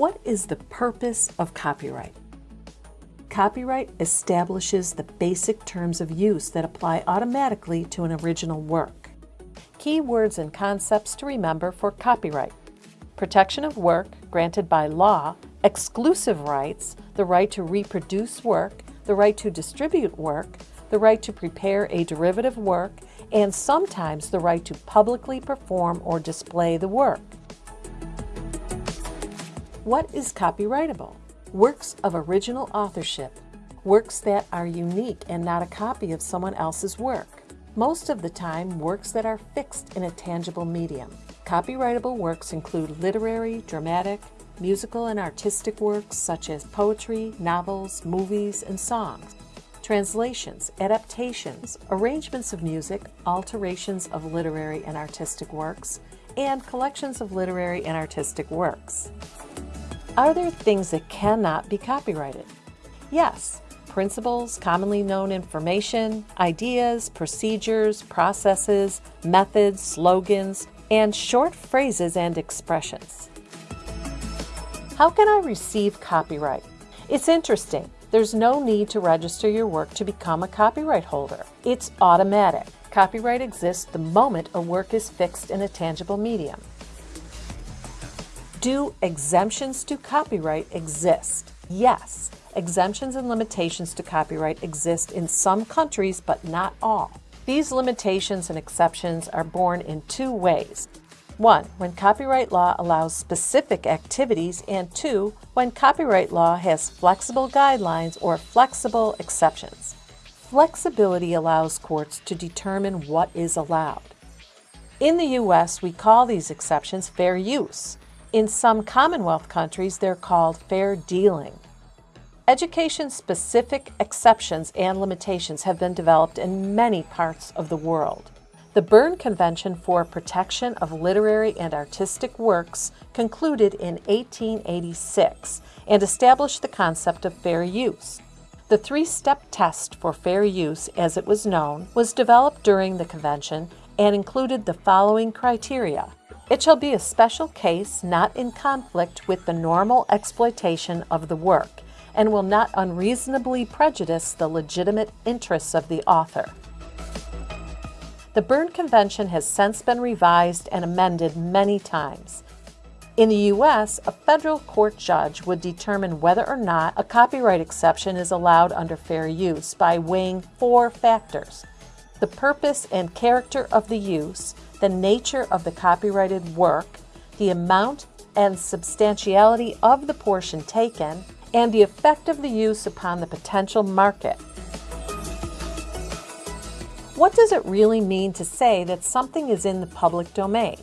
What is the purpose of copyright? Copyright establishes the basic terms of use that apply automatically to an original work. Key words and concepts to remember for copyright. Protection of work granted by law, exclusive rights, the right to reproduce work, the right to distribute work, the right to prepare a derivative work, and sometimes the right to publicly perform or display the work. What is copyrightable? Works of original authorship, works that are unique and not a copy of someone else's work. Most of the time, works that are fixed in a tangible medium. Copyrightable works include literary, dramatic, musical and artistic works such as poetry, novels, movies, and songs. Translations, adaptations, arrangements of music, alterations of literary and artistic works, and collections of literary and artistic works. Are there things that cannot be copyrighted? Yes, principles, commonly known information, ideas, procedures, processes, methods, slogans, and short phrases and expressions. How can I receive copyright? It's interesting. There's no need to register your work to become a copyright holder. It's automatic. Copyright exists the moment a work is fixed in a tangible medium. Do exemptions to copyright exist? Yes, exemptions and limitations to copyright exist in some countries, but not all. These limitations and exceptions are born in two ways. One, when copyright law allows specific activities, and two, when copyright law has flexible guidelines or flexible exceptions. Flexibility allows courts to determine what is allowed. In the U.S., we call these exceptions fair use. In some Commonwealth countries, they're called fair dealing. Education-specific exceptions and limitations have been developed in many parts of the world. The Berne Convention for Protection of Literary and Artistic Works concluded in 1886 and established the concept of fair use. The three-step test for fair use, as it was known, was developed during the convention and included the following criteria. It shall be a special case not in conflict with the normal exploitation of the work and will not unreasonably prejudice the legitimate interests of the author. The Berne Convention has since been revised and amended many times. In the U.S., a federal court judge would determine whether or not a copyright exception is allowed under fair use by weighing four factors. The purpose and character of the use, the nature of the copyrighted work, the amount and substantiality of the portion taken, and the effect of the use upon the potential market. What does it really mean to say that something is in the public domain?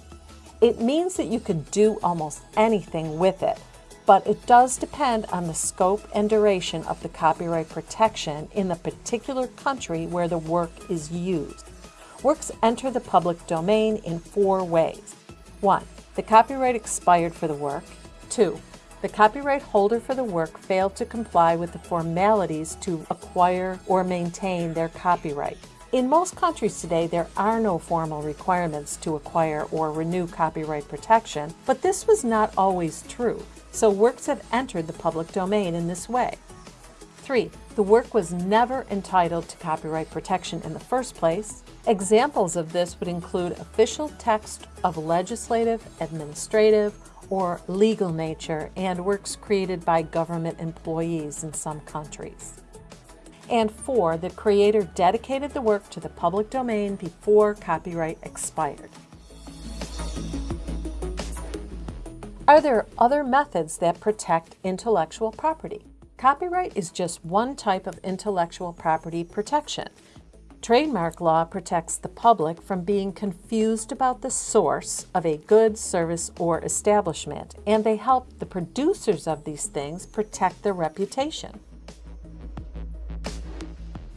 It means that you could do almost anything with it, but it does depend on the scope and duration of the copyright protection in the particular country where the work is used. Works enter the public domain in four ways. 1. The copyright expired for the work. 2. The copyright holder for the work failed to comply with the formalities to acquire or maintain their copyright. In most countries today, there are no formal requirements to acquire or renew copyright protection, but this was not always true, so works have entered the public domain in this way. 3. The work was never entitled to copyright protection in the first place. Examples of this would include official text of legislative, administrative, or legal nature and works created by government employees in some countries. And four, the creator dedicated the work to the public domain before copyright expired. Are there other methods that protect intellectual property? Copyright is just one type of intellectual property protection. Trademark law protects the public from being confused about the source of a good, service, or establishment, and they help the producers of these things protect their reputation.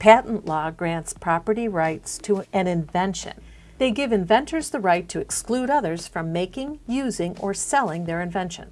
Patent law grants property rights to an invention. They give inventors the right to exclude others from making, using, or selling their invention.